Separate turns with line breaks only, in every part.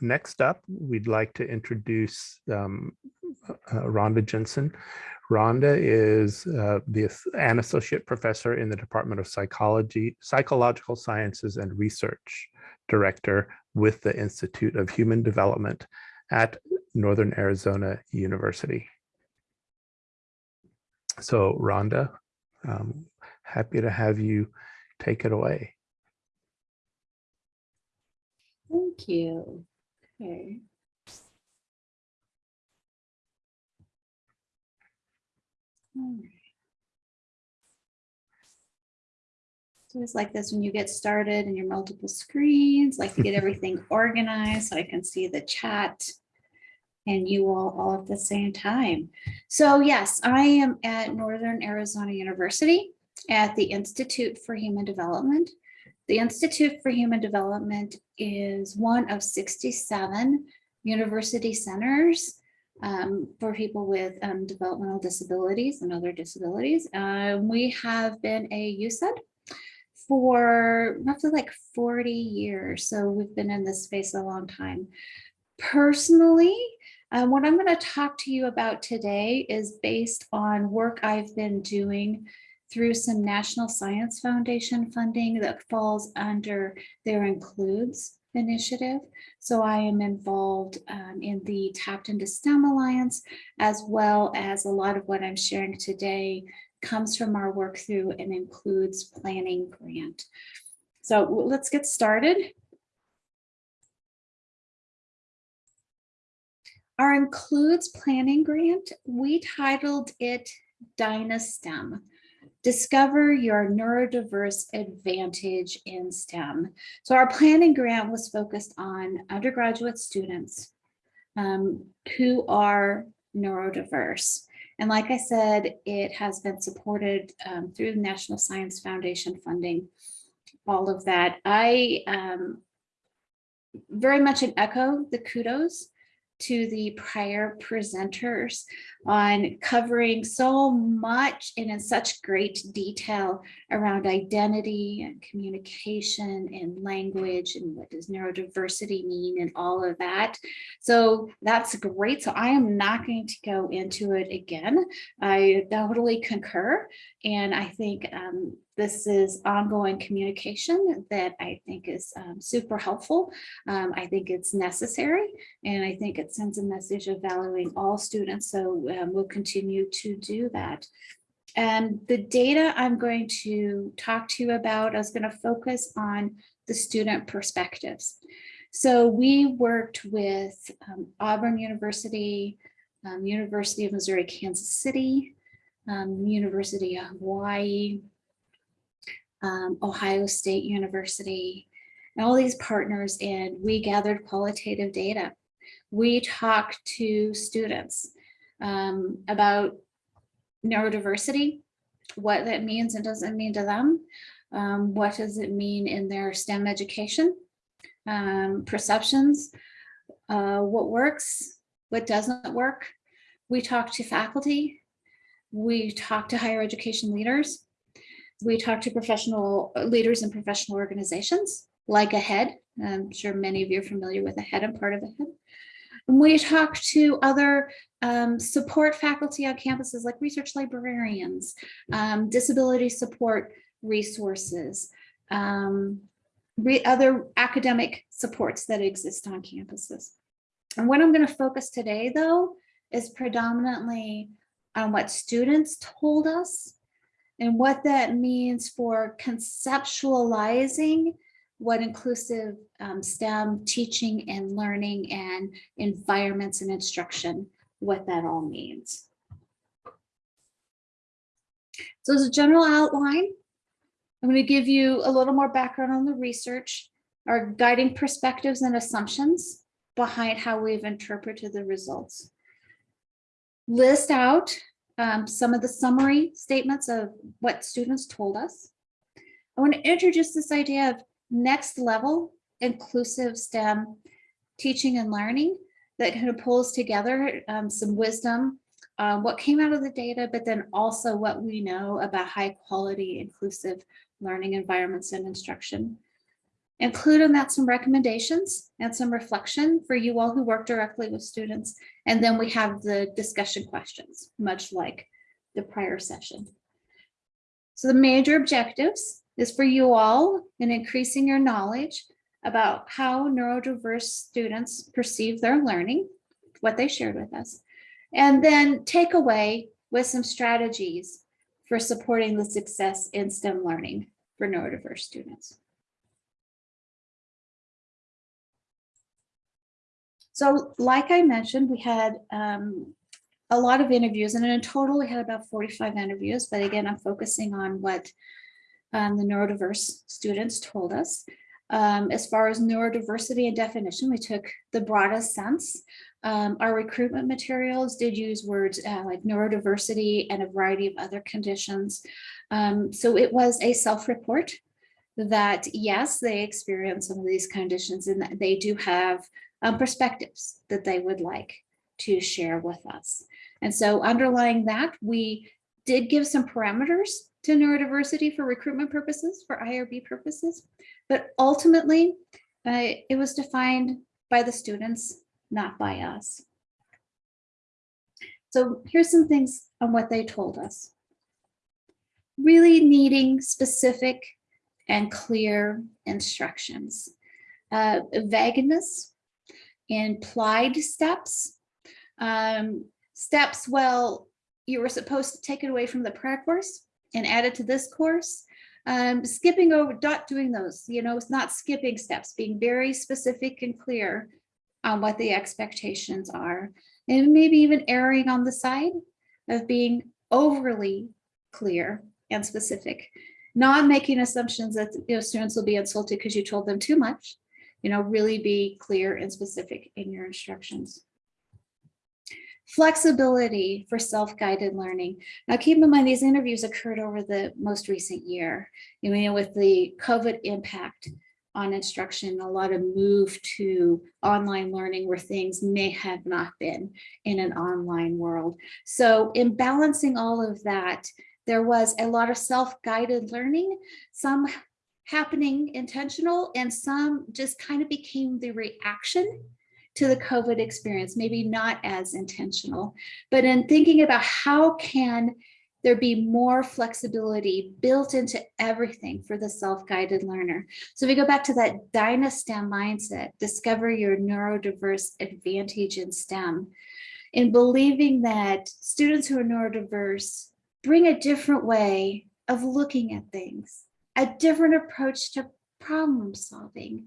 next up, we'd like to introduce um, uh, Rhonda Jensen. Rhonda is uh, the, an associate professor in the Department of Psychology, Psychological Sciences and Research Director with the Institute of Human Development at Northern Arizona University. So Rhonda, um, happy to have you take it away.
Thank you. Okay. All right. So it's like this when you get started and your multiple screens, like to get everything organized so I can see the chat and you all all at the same time. So yes, I am at Northern Arizona University at the Institute for Human Development. The Institute for Human Development is one of 67 university centers um, for people with um, developmental disabilities and other disabilities. Uh, we have been a UCEDD for roughly like 40 years. So we've been in this space a long time. Personally, um, what I'm going to talk to you about today is based on work I've been doing through some National Science Foundation funding that falls under their includes initiative. So I am involved um, in the TAPDINTO-STEM Alliance, as well as a lot of what I'm sharing today comes from our work through an includes planning grant. So let's get started. Our includes planning grant, we titled it Dynastem. Discover your neurodiverse advantage in STEM. So our planning grant was focused on undergraduate students um, who are neurodiverse. And like I said, it has been supported um, through the National Science Foundation funding, all of that. I um, very much an echo the kudos to the prior presenters on covering so much and in such great detail around identity and communication and language and what does neurodiversity mean and all of that. So that's great. So I am not going to go into it again. I totally concur. And I think um, this is ongoing communication that I think is um, super helpful. Um, I think it's necessary, and I think it sends a message of valuing all students. So um, we'll continue to do that. And the data I'm going to talk to you about, I was going to focus on the student perspectives. So we worked with um, Auburn University, um, University of Missouri, Kansas City, um, University of Hawaii, um, Ohio State University, and all these partners, and we gathered qualitative data. We talked to students um, about neurodiversity, what that means and doesn't mean to them, um, what does it mean in their STEM education, um, perceptions, uh, what works, what doesn't work. We talk to faculty, we talk to higher education leaders, we talk to professional leaders in professional organizations like AHEAD. I'm sure many of you are familiar with AHEAD and part of AHEAD. And we talk to other um, support faculty on campuses like research librarians, um, disability support resources, um, re other academic supports that exist on campuses. And what I'm going to focus today, though, is predominantly on what students told us and what that means for conceptualizing what inclusive um, STEM teaching and learning and environments and instruction, what that all means. So as a general outline, I'm going to give you a little more background on the research, our guiding perspectives and assumptions behind how we've interpreted the results. List out um, some of the summary statements of what students told us. I want to introduce this idea of next level inclusive STEM teaching and learning that kind of pulls together um, some wisdom, uh, what came out of the data, but then also what we know about high quality inclusive learning environments and instruction. Include in that some recommendations and some reflection for you all who work directly with students. And then we have the discussion questions, much like the prior session. So the major objectives is for you all in increasing your knowledge about how neurodiverse students perceive their learning, what they shared with us, and then take away with some strategies for supporting the success in STEM learning for neurodiverse students. So like I mentioned, we had um, a lot of interviews and in total we had about 45 interviews, but again, I'm focusing on what um, the neurodiverse students told us. Um, as far as neurodiversity and definition, we took the broadest sense. Um, our recruitment materials did use words uh, like neurodiversity and a variety of other conditions. Um, so it was a self-report that yes, they experience some of these conditions and that they do have um, perspectives that they would like to share with us. And so underlying that, we did give some parameters to neurodiversity for recruitment purposes, for IRB purposes, but ultimately uh, it was defined by the students, not by us. So here's some things on what they told us. Really needing specific and clear instructions. Uh, vagueness implied steps. Um, steps, well, you were supposed to take it away from the prayer course and add it to this course. Um, skipping over, not doing those, you know, it's not skipping steps, being very specific and clear on what the expectations are. And maybe even erring on the side of being overly clear and specific, not making assumptions that you know, students will be insulted because you told them too much, you know, really be clear and specific in your instructions. Flexibility for self-guided learning. Now keep in mind these interviews occurred over the most recent year. You know, with the COVID impact on instruction, a lot of move to online learning where things may have not been in an online world. So in balancing all of that, there was a lot of self-guided learning, some happening intentional and some just kind of became the reaction to the COVID experience, maybe not as intentional, but in thinking about how can there be more flexibility built into everything for the self-guided learner. So we go back to that Dynastem mindset, discover your neurodiverse advantage in STEM, in believing that students who are neurodiverse bring a different way of looking at things, a different approach to problem solving,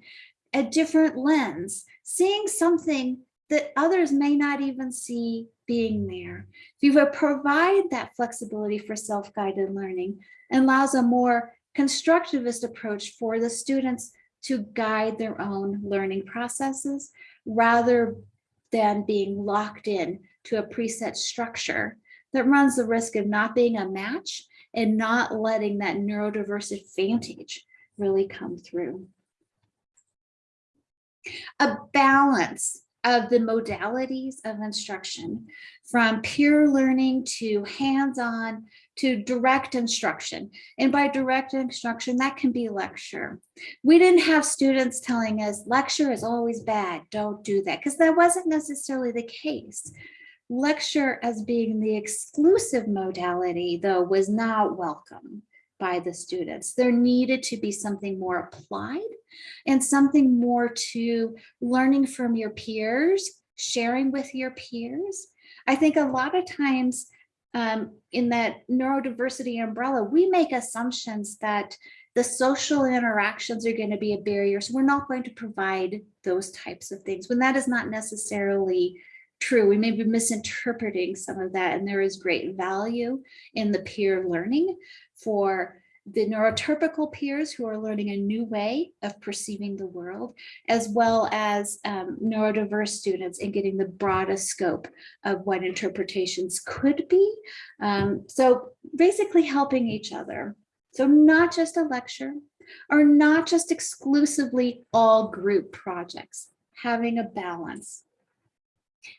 a different lens, seeing something that others may not even see being there. If you provide that flexibility for self-guided learning and allows a more constructivist approach for the students to guide their own learning processes rather than being locked in to a preset structure that runs the risk of not being a match and not letting that neurodiverse advantage really come through a balance of the modalities of instruction from peer learning to hands-on to direct instruction. And by direct instruction, that can be lecture. We didn't have students telling us lecture is always bad, don't do that, because that wasn't necessarily the case. Lecture as being the exclusive modality, though, was not welcome by the students. There needed to be something more applied and something more to learning from your peers, sharing with your peers. I think a lot of times um, in that neurodiversity umbrella, we make assumptions that the social interactions are going to be a barrier. So we're not going to provide those types of things when that is not necessarily true. We may be misinterpreting some of that and there is great value in the peer learning for the neurotypical peers who are learning a new way of perceiving the world, as well as um, neurodiverse students and getting the broadest scope of what interpretations could be. Um, so basically helping each other. So not just a lecture or not just exclusively all group projects, having a balance,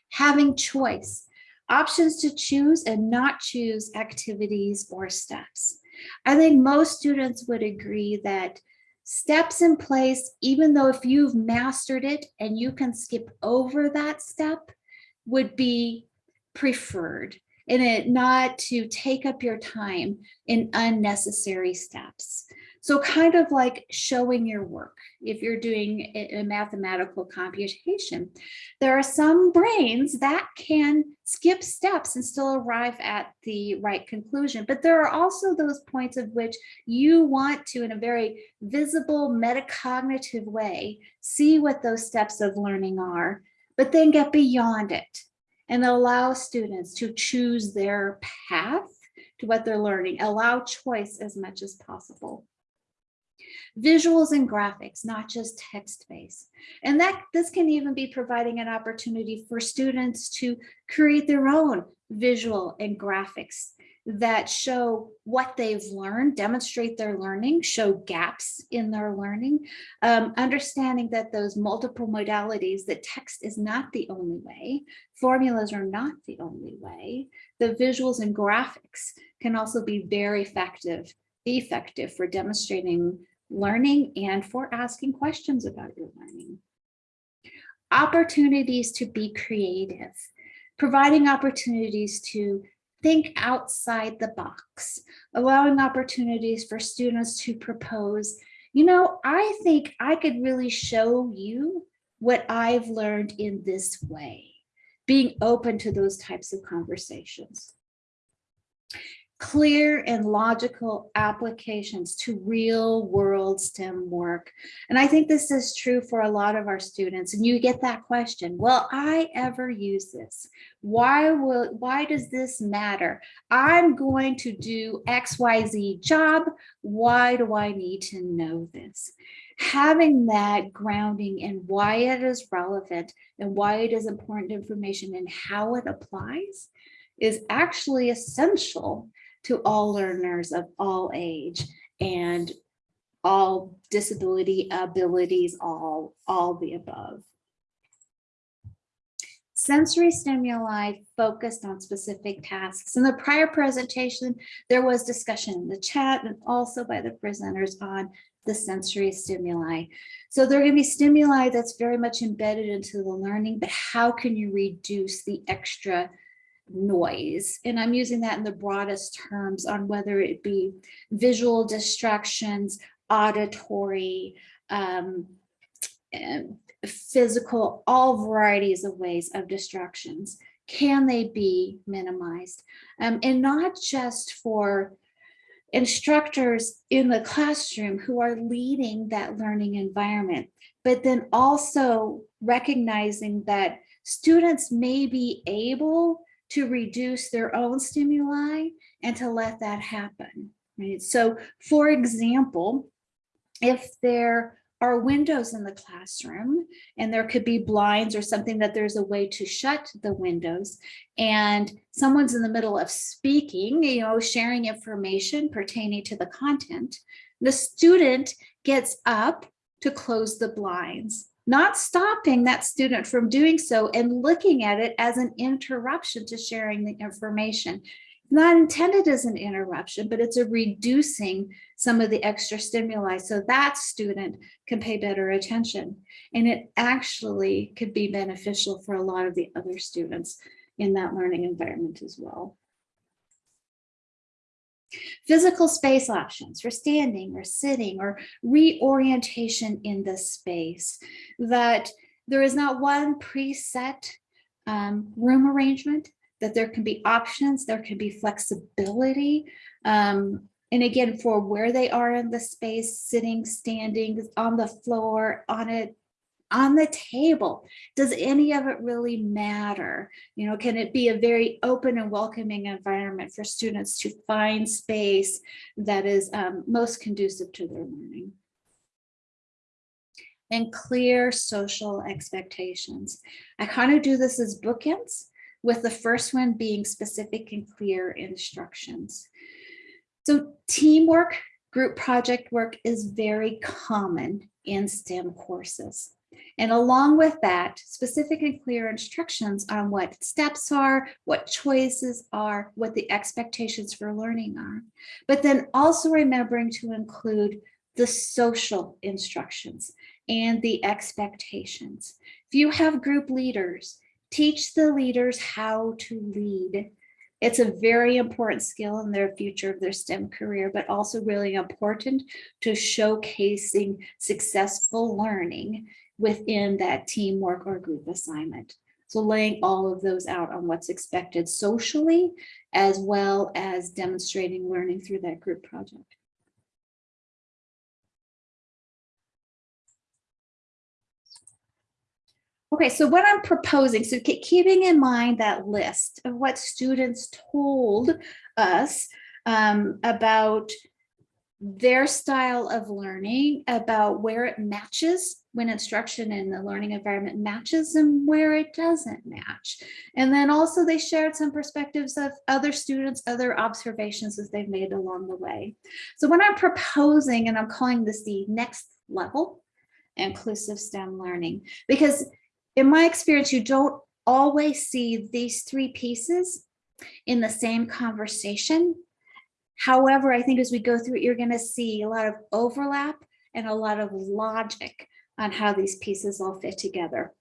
having choice, options to choose and not choose activities or steps. I think most students would agree that steps in place, even though if you've mastered it and you can skip over that step, would be preferred and it not to take up your time in unnecessary steps. So kind of like showing your work. If you're doing a mathematical computation, there are some brains that can skip steps and still arrive at the right conclusion. But there are also those points of which you want to, in a very visible metacognitive way, see what those steps of learning are, but then get beyond it and allow students to choose their path to what they're learning, allow choice as much as possible visuals and graphics, not just text-based. And that this can even be providing an opportunity for students to create their own visual and graphics that show what they've learned, demonstrate their learning, show gaps in their learning, um, understanding that those multiple modalities, that text is not the only way, formulas are not the only way, the visuals and graphics can also be very effective, effective for demonstrating learning and for asking questions about your learning. Opportunities to be creative, providing opportunities to think outside the box, allowing opportunities for students to propose, you know, I think I could really show you what I've learned in this way, being open to those types of conversations clear and logical applications to real world STEM work. And I think this is true for a lot of our students. And you get that question, will I ever use this? Why will, why does this matter? I'm going to do XYZ job. Why do I need to know this? Having that grounding in why it is relevant and why it is important information and how it applies is actually essential to all learners of all age and all disability abilities, all, all the above. Sensory stimuli focused on specific tasks. In the prior presentation, there was discussion in the chat and also by the presenters on the sensory stimuli. So there are going to be stimuli that's very much embedded into the learning, but how can you reduce the extra noise. And I'm using that in the broadest terms on whether it be visual distractions, auditory, um, physical, all varieties of ways of distractions. Can they be minimized? Um, and not just for instructors in the classroom who are leading that learning environment, but then also recognizing that students may be able to reduce their own stimuli and to let that happen, right? So for example, if there are windows in the classroom and there could be blinds or something that there's a way to shut the windows and someone's in the middle of speaking, you know, sharing information pertaining to the content, the student gets up to close the blinds not stopping that student from doing so and looking at it as an interruption to sharing the information. Not intended as an interruption, but it's a reducing some of the extra stimuli so that student can pay better attention. And it actually could be beneficial for a lot of the other students in that learning environment as well. Physical space options for standing or sitting or reorientation in the space that there is not one preset um, room arrangement, that there can be options, there can be flexibility. Um, and again, for where they are in the space, sitting, standing, on the floor, on a on the table. Does any of it really matter? You know, can it be a very open and welcoming environment for students to find space that is um, most conducive to their learning? And clear social expectations. I kind of do this as bookends with the first one being specific and clear instructions. So teamwork, group project work is very common in STEM courses. And along with that, specific and clear instructions on what steps are, what choices are, what the expectations for learning are. But then also remembering to include the social instructions and the expectations. If you have group leaders, teach the leaders how to lead. It's a very important skill in their future of their STEM career, but also really important to showcasing successful learning within that teamwork or group assignment. So laying all of those out on what's expected socially, as well as demonstrating learning through that group project. Okay, so what I'm proposing, so keeping in mind that list of what students told us um, about their style of learning, about where it matches when instruction in the learning environment matches and where it doesn't match. And then also they shared some perspectives of other students, other observations that they've made along the way. So what I'm proposing, and I'm calling this the next level, inclusive STEM learning, because in my experience, you don't always see these three pieces in the same conversation. However, I think as we go through it, you're going to see a lot of overlap and a lot of logic on how these pieces all fit together.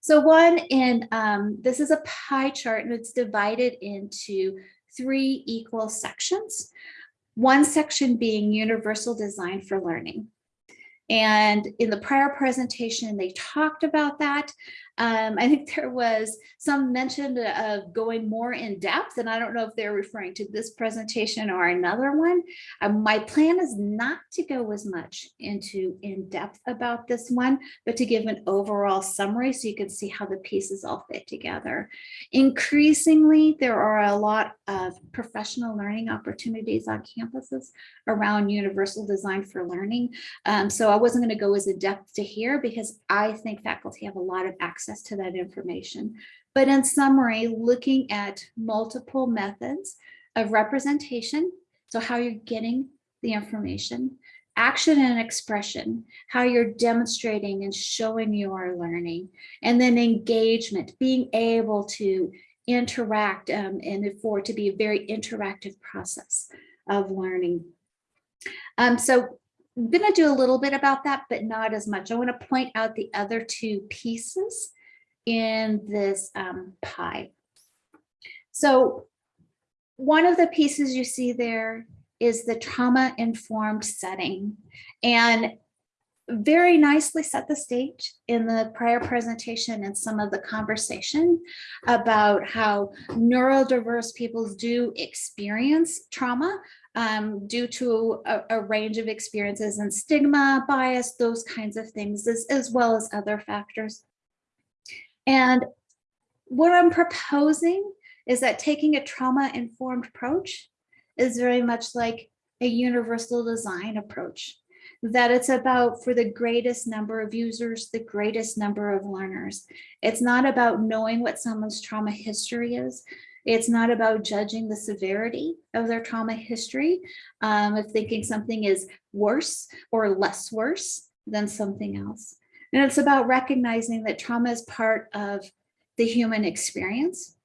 So one in, um, this is a pie chart and it's divided into three equal sections. One section being universal design for learning. And in the prior presentation, they talked about that. Um, I think there was some mention of going more in depth, and I don't know if they're referring to this presentation or another one. Um, my plan is not to go as much into in depth about this one, but to give an overall summary so you can see how the pieces all fit together. Increasingly, there are a lot of professional learning opportunities on campuses around universal design for learning. Um, so I wasn't going to go as in depth to here because I think faculty have a lot of access to that information. But in summary, looking at multiple methods of representation, so how you're getting the information, action and expression, how you're demonstrating and showing you are learning, and then engagement, being able to interact um, and for to be a very interactive process of learning. Um, so I'm going to do a little bit about that, but not as much. I want to point out the other two pieces in this um, pie. So one of the pieces you see there is the trauma-informed setting. And very nicely set the stage in the prior presentation and some of the conversation about how neurodiverse people do experience trauma um, due to a, a, range of experiences and stigma, bias, those kinds of things, as, as well as other factors. And what I'm proposing is that taking a trauma-informed approach is very much like a universal design approach that it's about for the greatest number of users, the greatest number of learners. It's not about knowing what someone's trauma history is. It's not about judging the severity of their trauma history, um, of thinking something is worse or less worse than something else. And it's about recognizing that trauma is part of the human experience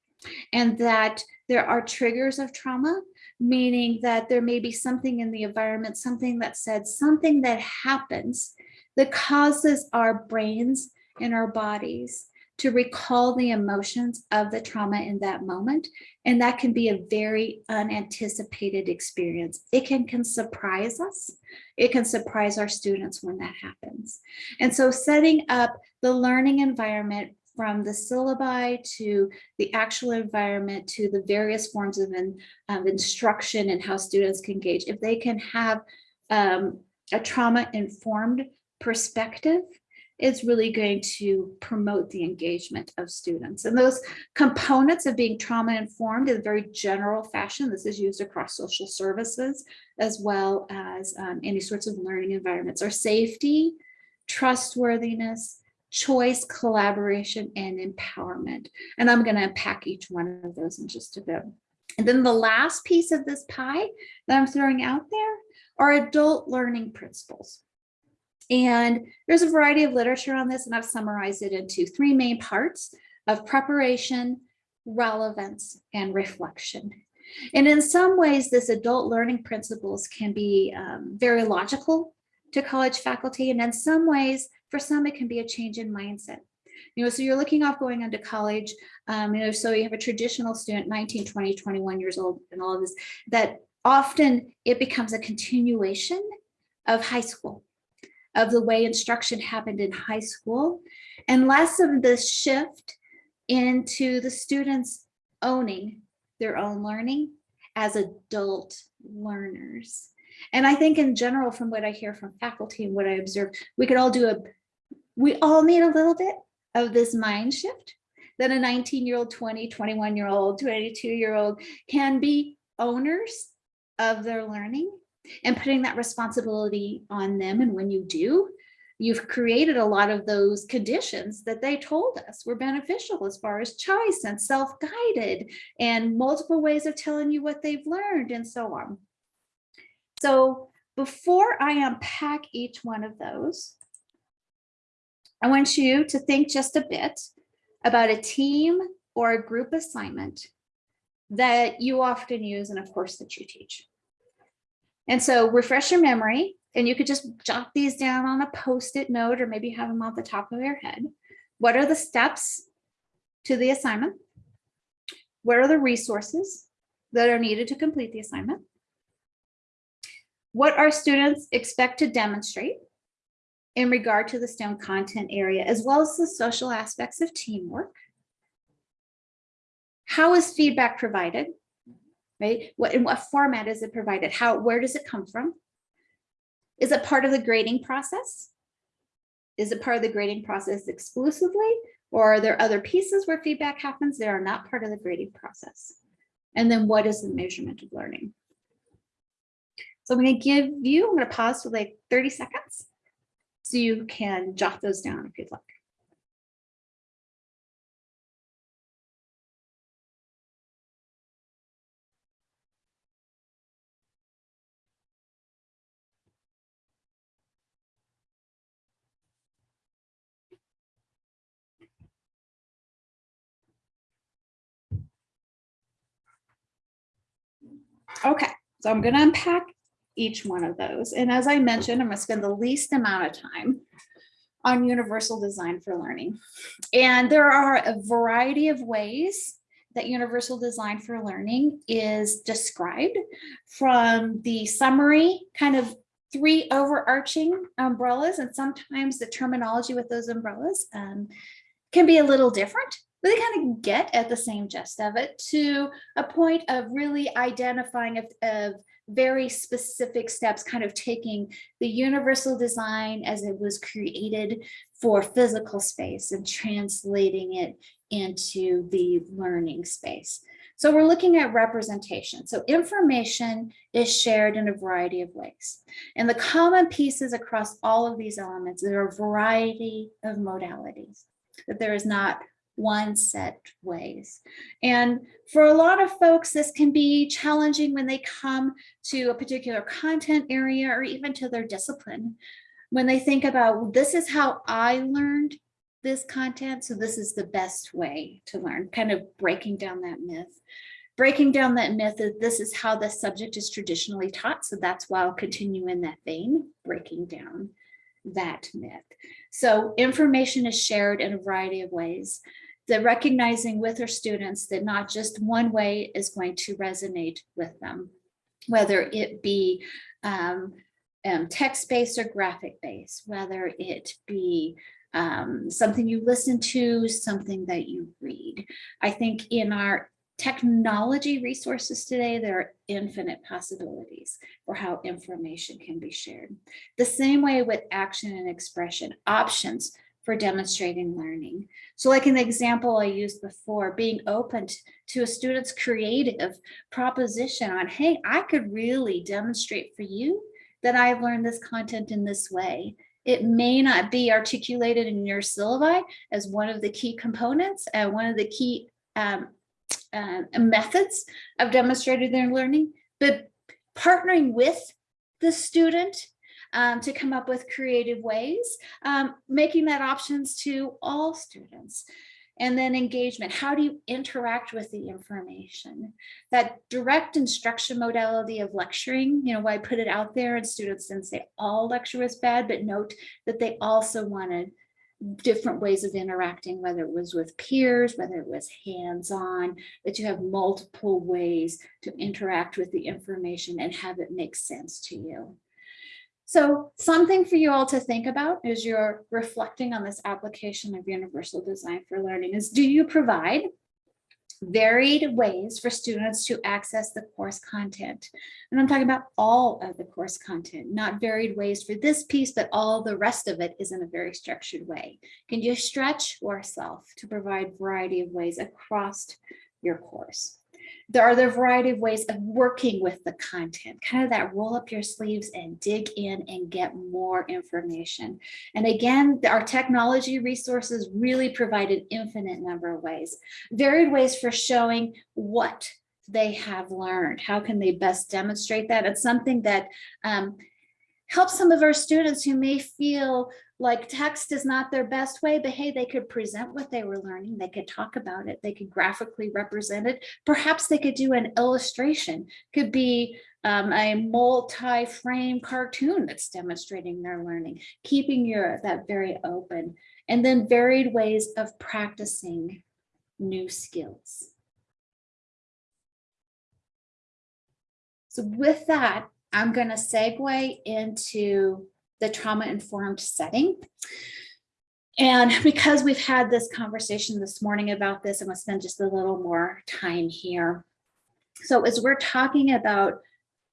and that there are triggers of trauma meaning that there may be something in the environment, something that said, something that happens that causes our brains and our bodies to recall the emotions of the trauma in that moment. And that can be a very unanticipated experience. It can, can surprise us. It can surprise our students when that happens. And so setting up the learning environment from the syllabi to the actual environment to the various forms of, in, of instruction and how students can engage. If they can have um, a trauma-informed perspective, it's really going to promote the engagement of students. And those components of being trauma-informed in a very general fashion, this is used across social services, as well as um, any sorts of learning environments, are safety, trustworthiness, choice, collaboration, and empowerment. And I'm going to unpack each one of those in just a bit. And then the last piece of this pie that I'm throwing out there are adult learning principles. And there's a variety of literature on this, and I've summarized it into three main parts of preparation, relevance, and reflection. And in some ways, this adult learning principles can be um, very logical to college faculty. And in some ways, for some, it can be a change in mindset. You know, so you're looking off going into college, um, you know, so you have a traditional student, 19, 20, 21 years old and all of this, that often it becomes a continuation of high school, of the way instruction happened in high school, and less of the shift into the students owning their own learning as adult learners. And I think in general, from what I hear from faculty and what I observe, we could all do a, we all need a little bit of this mind shift that a 19 year old, 20, 21 year old, 22 year old can be owners of their learning and putting that responsibility on them. And when you do, you've created a lot of those conditions that they told us were beneficial as far as choice and self-guided and multiple ways of telling you what they've learned and so on. So before I unpack each one of those, I want you to think just a bit about a team or a group assignment that you often use and of course that you teach. And so refresh your memory and you could just jot these down on a post-it note or maybe have them off the top of your head. What are the steps to the assignment? What are the resources that are needed to complete the assignment? What are students expect to demonstrate in regard to the STEM content area, as well as the social aspects of teamwork? How is feedback provided? Right? What in what format is it provided? How where does it come from? Is it part of the grading process? Is it part of the grading process exclusively? Or are there other pieces where feedback happens that are not part of the grading process? And then what is the measurement of learning? So I'm going to give you, I'm going to pause for like 30 seconds so you can jot those down if you'd like. Okay, so I'm going to unpack each one of those. And as I mentioned, I'm going to spend the least amount of time on universal design for learning. And there are a variety of ways that universal design for learning is described from the summary kind of three overarching umbrellas and sometimes the terminology with those umbrellas um, can be a little different really kind of get at the same gist of it to a point of really identifying of, of very specific steps, kind of taking the universal design as it was created for physical space and translating it into the learning space. So we're looking at representation. So information is shared in a variety of ways. And the common pieces across all of these elements, there are a variety of modalities, that there is not one set ways. And for a lot of folks, this can be challenging when they come to a particular content area or even to their discipline. When they think about, this is how I learned this content, so this is the best way to learn, kind of breaking down that myth. Breaking down that myth that this is how the subject is traditionally taught, so that's why I'll continue in that vein, breaking down that myth. So information is shared in a variety of ways the recognizing with our students that not just one way is going to resonate with them, whether it be um, um, text-based or graphic-based, whether it be um, something you listen to, something that you read. I think in our technology resources today, there are infinite possibilities for how information can be shared. The same way with action and expression, options for demonstrating learning. So like in the example I used before, being open to a student's creative proposition on, hey, I could really demonstrate for you that I've learned this content in this way. It may not be articulated in your syllabi as one of the key components and one of the key um, uh, methods of demonstrating their learning, but partnering with the student um, to come up with creative ways, um, making that options to all students. And then engagement, how do you interact with the information? That direct instruction modality of lecturing, you know, why I put it out there and students didn't say all lecture was bad, but note that they also wanted different ways of interacting, whether it was with peers, whether it was hands-on, that you have multiple ways to interact with the information and have it make sense to you. So something for you all to think about as you're reflecting on this application of universal design for learning is do you provide varied ways for students to access the course content. And I'm talking about all of the course content, not varied ways for this piece, but all the rest of it is in a very structured way. Can you stretch yourself to provide variety of ways across your course? There are the variety of ways of working with the content, kind of that roll up your sleeves and dig in and get more information. And again, our technology resources really provide an infinite number of ways, varied ways for showing what they have learned. How can they best demonstrate that? It's something that um, helps some of our students who may feel like text is not their best way, but hey, they could present what they were learning. They could talk about it. They could graphically represent it. Perhaps they could do an illustration, could be um, a multi-frame cartoon that's demonstrating their learning, keeping your that very open, and then varied ways of practicing new skills. So with that, I'm going to segue into the trauma-informed setting. And because we've had this conversation this morning about this, I'm to spend just a little more time here. So as we're talking about,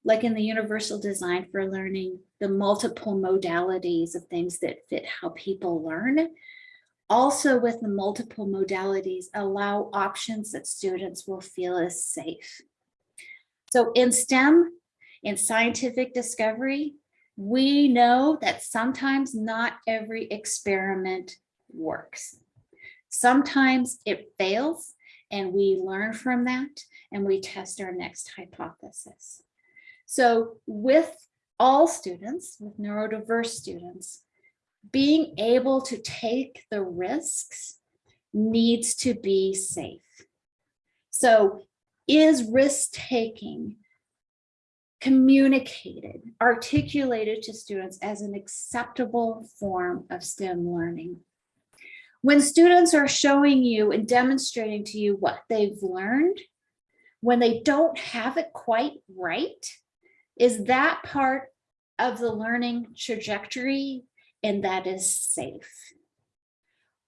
like in the universal design for learning, the multiple modalities of things that fit how people learn, also with the multiple modalities, allow options that students will feel is safe. So in STEM, in scientific discovery, we know that sometimes not every experiment works. Sometimes it fails and we learn from that and we test our next hypothesis. So with all students, with neurodiverse students, being able to take the risks needs to be safe. So is risk taking communicated, articulated to students as an acceptable form of STEM learning. When students are showing you and demonstrating to you what they've learned, when they don't have it quite right, is that part of the learning trajectory and that is safe.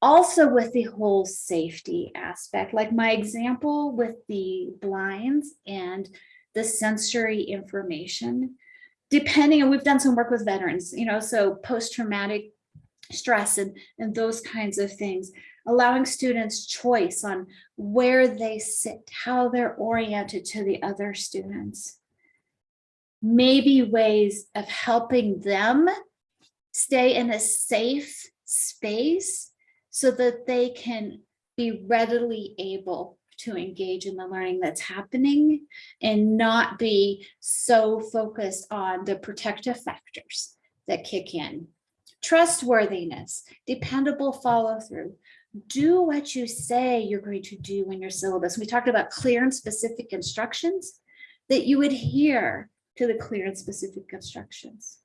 Also with the whole safety aspect, like my example with the blinds and the sensory information, depending, and we've done some work with veterans, you know, so post-traumatic stress and, and those kinds of things, allowing students choice on where they sit, how they're oriented to the other students. Maybe ways of helping them stay in a safe space so that they can be readily able to engage in the learning that's happening and not be so focused on the protective factors that kick in. Trustworthiness, dependable follow through. Do what you say you're going to do in your syllabus. We talked about clear and specific instructions, that you adhere to the clear and specific instructions.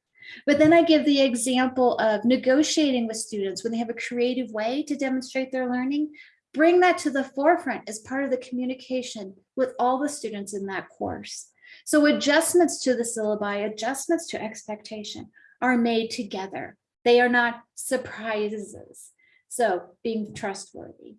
But then I give the example of negotiating with students when they have a creative way to demonstrate their learning bring that to the forefront as part of the communication with all the students in that course. So adjustments to the syllabi, adjustments to expectation are made together. They are not surprises. So being trustworthy,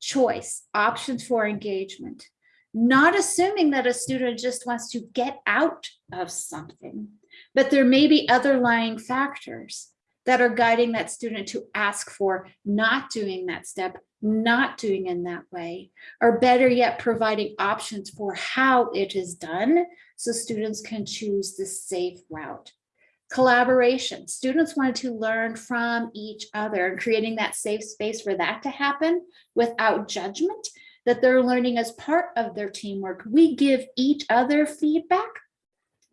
choice, options for engagement, not assuming that a student just wants to get out of something, but there may be other lying factors that are guiding that student to ask for not doing that step not doing in that way, or better yet, providing options for how it is done so students can choose the safe route. Collaboration, students wanted to learn from each other and creating that safe space for that to happen without judgment, that they're learning as part of their teamwork. We give each other feedback.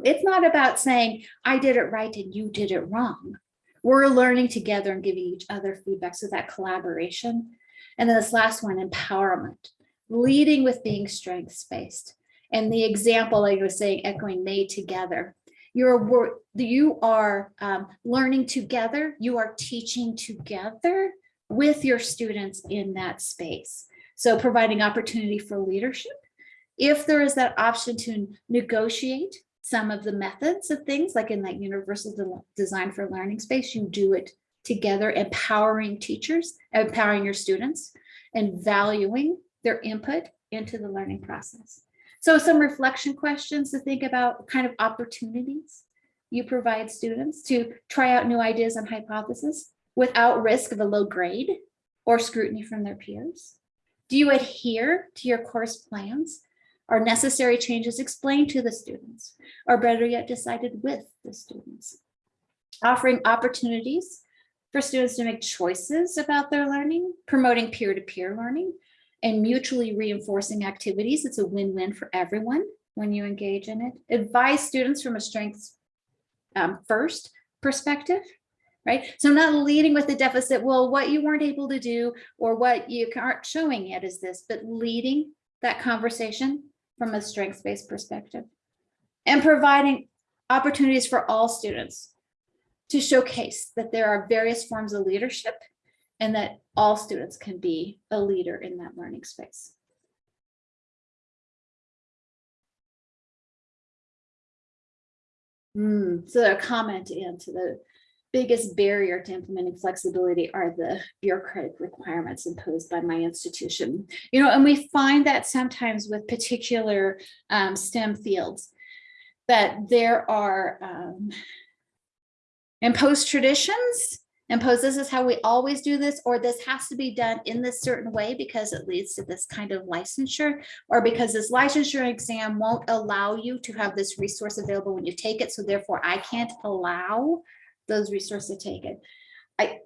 It's not about saying, I did it right and you did it wrong. We're learning together and giving each other feedback. So that collaboration And then this last one, empowerment, leading with being strengths-based. And the example, like I was saying, echoing made together. You're, you are um, learning together, you are teaching together with your students in that space. So providing opportunity for leadership. If there is that option to negotiate some of the methods of things, like in that universal de- design for learning space, you do it together, empowering teachers, empowering your students, and valuing their input into the learning process. So some reflection questions to think about kind of opportunities you provide students to try out new ideas and hypotheses without risk of a low grade or scrutiny from their peers. Do you adhere to your course plans? Are necessary changes explained to the students or better yet decided with the students? Offering opportunities for students to make choices about their learning, promoting peer-to-peer learning, and mutually reinforcing activities. It's a win-win for everyone when you engage in it. Advise students from a strengths um, first perspective, right? So not leading with the deficit, well, what you weren't able to do or what you aren't showing yet is this, but leading that conversation from a strengths-based perspective and providing opportunities for all students to showcase that there are various forms of leadership and that all students can be a leader in that learning space. Hmm, so a comment into the biggest barrier to implementing flexibility are the bureaucratic requirements imposed by my institution. You know, and we find that sometimes with particular um, STEM fields that there are um, imposed traditions impose this is how we always do this, or this has to be done in this certain way because it leads to this kind of licensure, or because this licensure exam won't allow you to have this resource available when you take it, so therefore I can't allow those resources to take it. I,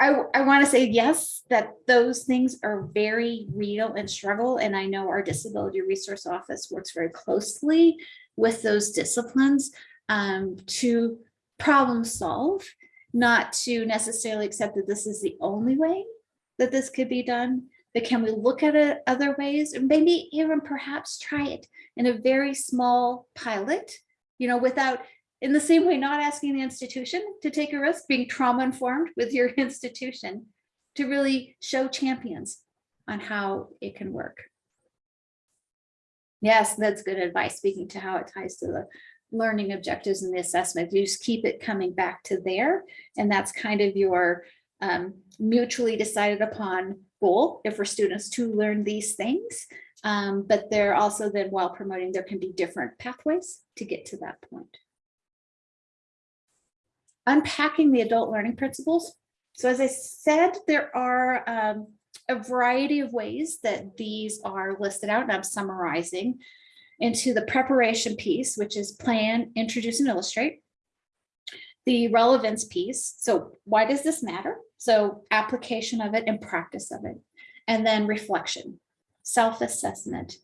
I, I want to say yes, that those things are very real and struggle, and I know our Disability Resource Office works very closely with those disciplines um, to problem solve not to necessarily accept that this is the only way that this could be done, but can we look at it other ways and maybe even perhaps try it in a very small pilot, you know, without in the same way, not asking the institution to take a risk, being trauma informed with your institution to really show champions on how it can work. Yes, that's good advice, speaking to how it ties to the learning objectives and the assessment. You just keep it coming back to there. And that's kind of your um, mutually decided upon goal if for students to learn these things. Um, but they're also then while promoting, there can be different pathways to get to that point. Unpacking the adult learning principles. So as I said, there are um, a variety of ways that these are listed out and I'm summarizing into the preparation piece, which is plan, introduce and illustrate. The relevance piece. So why does this matter? So application of it and practice of it. And then reflection, self-assessment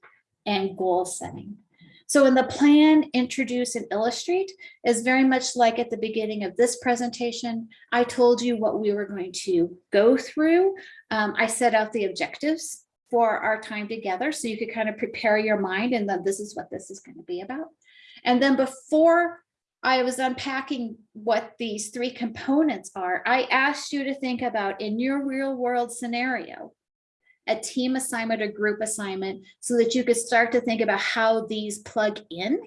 and goal setting. So in the plan, introduce and illustrate is very much like at the beginning of this presentation. I told you what we were going to go through. Um, I set out the objectives for our time together. So you could kind of prepare your mind and then this is what this is going to be about. And then before I was unpacking what these three components are, I asked you to think about in your real world scenario, a team assignment or group assignment so that you could start to think about how these plug in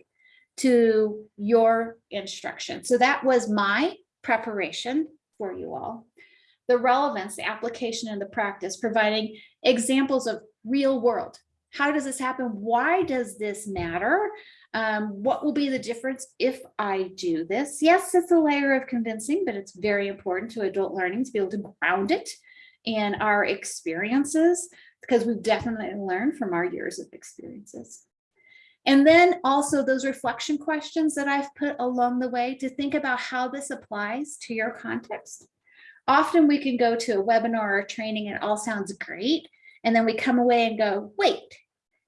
to your instruction. So that was my preparation for you all the relevance, the application and the practice, providing examples of real world. How does this happen? Why does this matter? Um, what will be the difference if I do this? Yes, it's a layer of convincing, but it's very important to adult learning to be able to ground it in our experiences because we've definitely learned from our years of experiences. And then also those reflection questions that I've put along the way to think about how this applies to your context often we can go to a webinar or training and it all sounds great. And then we come away and go, wait,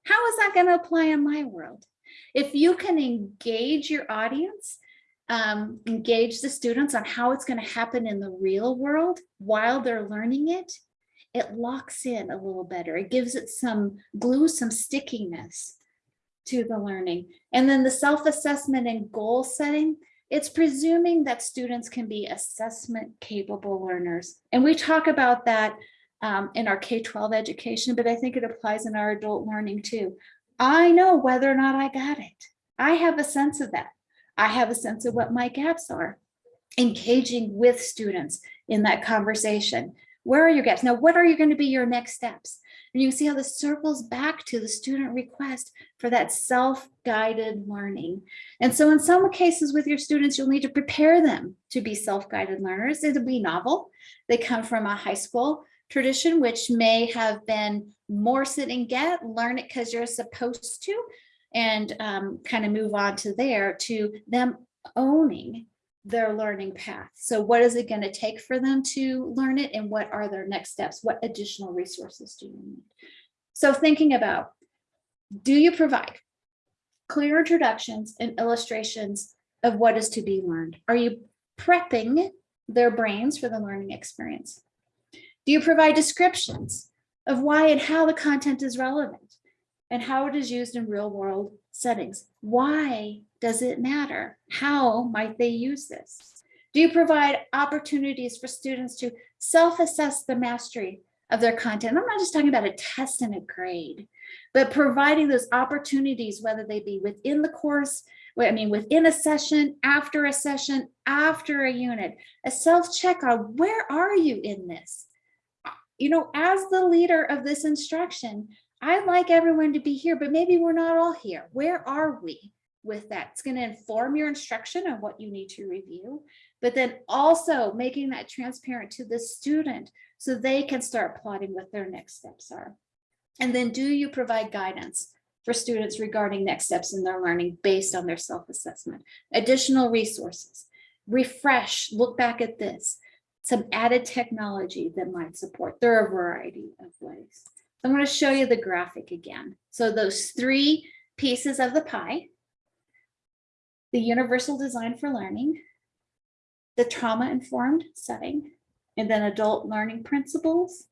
how is that going to apply in my world? If you can engage your audience, um, engage the students on how it's going to happen in the real world while they're learning it, it locks in a little better. It gives it some glue, some stickiness to the learning. And then the self-assessment and goal setting, it's presuming that students can be assessment capable learners. And we talk about that um, in our K-12 education, but I think it applies in our adult learning too. I know whether or not I got it. I have a sense of that. I have a sense of what my gaps are. Engaging with students in that conversation. Where are your gaps? Now, what are you going to be your next steps? And you see how this circles back to the student request for that self-guided learning. And so in some cases with your students, you'll need to prepare them to be self-guided learners. It'll be novel. They come from a high school tradition, which may have been more sit and get, learn it because you're supposed to, and um, kind of move on to there to them owning their learning path. So what is it going to take for them to learn it and what are their next steps? What additional resources do you need? So thinking about, do you provide clear introductions and illustrations of what is to be learned? Are you prepping their brains for the learning experience? Do you provide descriptions of why and how the content is relevant and how it is used in real world settings? Why does it matter? How might they use this? Do you provide opportunities for students to self-assess the mastery of their content? I'm not just talking about a test and a grade, but providing those opportunities, whether they be within the course, I mean, within a session, after a session, after a unit, a self-check on where are you in this? You know, as the leader of this instruction, I'd like everyone to be here, but maybe we're not all here. Where are we? with that. It's going to inform your instruction of what you need to review, but then also making that transparent to the student so they can start plotting what their next steps are. And then do you provide guidance for students regarding next steps in their learning based on their self-assessment, additional resources, refresh, look back at this, some added technology that might support. There are a variety of ways. I'm going to show you the graphic again. So those three pieces of the pie, the universal design for learning, the trauma-informed setting, and then adult learning principles.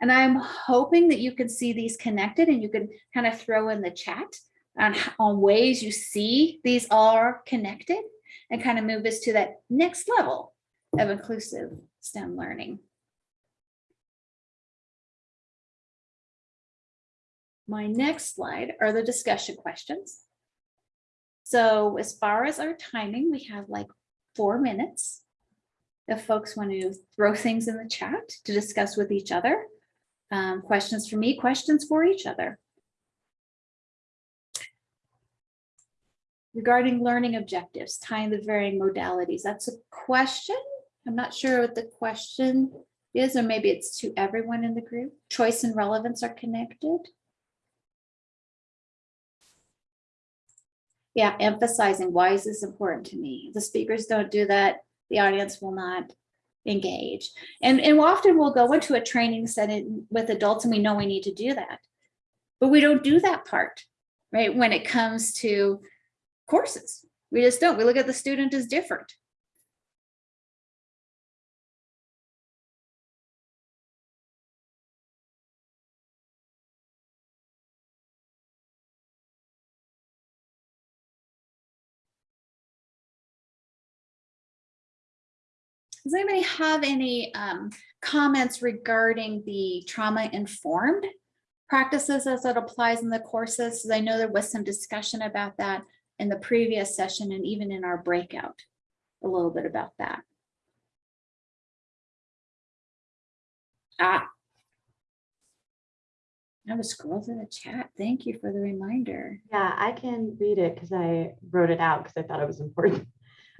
And I'm hoping that you can see these connected and you can kind of throw in the chat on, on ways you see these are connected and kind of move us to that next level of inclusive STEM learning. My next slide are the discussion questions. So as far as our timing, we have like four minutes. If folks want to throw things in the chat to discuss with each other, um, questions for me, questions for each other. Regarding learning objectives, tying the varying modalities, that's a question. I'm not sure what the question is, or maybe it's to everyone in the group. Choice and relevance are connected. Yeah, emphasizing why is this important to me? The speakers don't do that. The audience will not engage. And, and often we'll go into a training setting with adults and we know we need to do that. But we don't do that part, right? When it comes to courses, we just don't. We look at the student as different. Does anybody have any um, comments regarding the trauma informed practices as it applies in the courses? I know there was some discussion about that in the previous session and even in our breakout, a little bit about that. Ah, I was scroll through the chat. Thank you for the reminder.
Yeah, I can read it because I wrote it out because I thought it was important.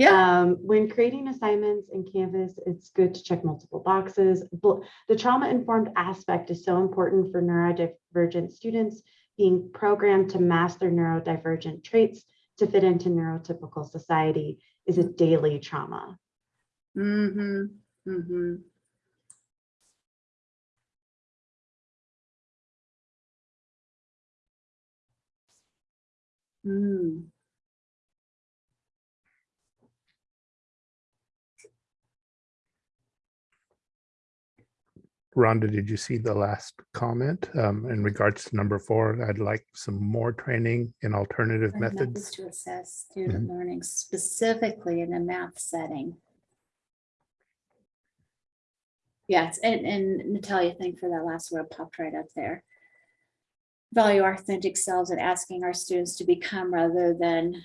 Yeah.
Um, when creating assignments in Canvas, it's good to check multiple boxes. The trauma-informed aspect is so important for neurodivergent students being programmed to master neurodivergent traits to fit into neurotypical society is a daily trauma.
Mm-hmm. Mm-hmm. Mm.
Rhonda, did you see the last comment um, in regards to number four? I'd like some more training in alternative methods.
To assess student learning specifically in a math setting. Yes, and, and Natalia, thank for that last word popped right up there. Value our authentic selves and asking our students to become rather than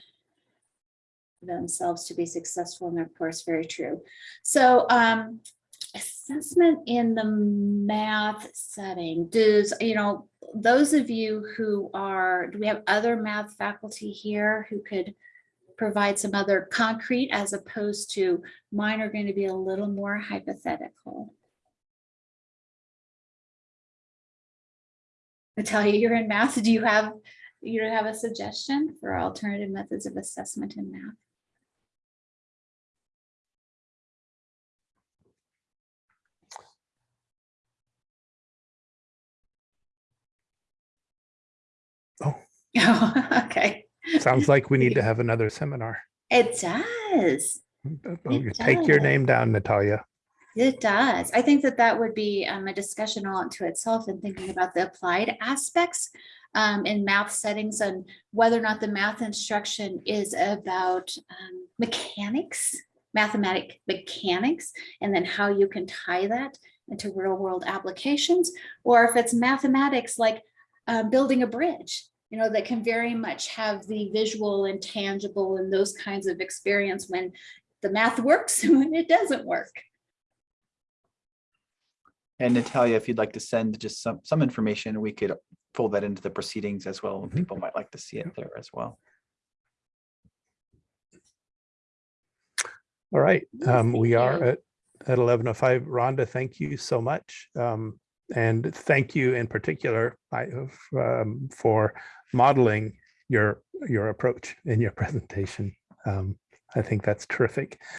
themselves to be successful in their course, very true. So um, assessment in the math setting, does, you know, those of you who are, do we have other math faculty here who could provide some other concrete as opposed to mine are going to be a little more hypothetical? Natalia, you're in math. Do you have, you have a suggestion for alternative methods of assessment in math?
Oh.
Okay.
Sounds like we need to have another seminar.
It does.
You Take your name down, Natalia.
It does. I think that that would be um, a discussion all unto itself and thinking about the applied aspects um, in math settings and whether or not the math instruction is about um, mechanics, mathematic mechanics, and then how you can tie that into real world applications, or if it's mathematics like uh, building a bridge, you know, that can very much have the visual and tangible and those kinds of experience when the math works and when it doesn't work.
And Natalia, if you'd like to send just some, some information, we could fold that into the proceedings as well.
Mhm.
People might like to see it there as well.
All right, um, we are
you.
at, at eleven oh five. Rhonda, thank you so much. Um, and thank you in particular I, um, for modeling your, your approach in your presentation. Um, I think that's terrific.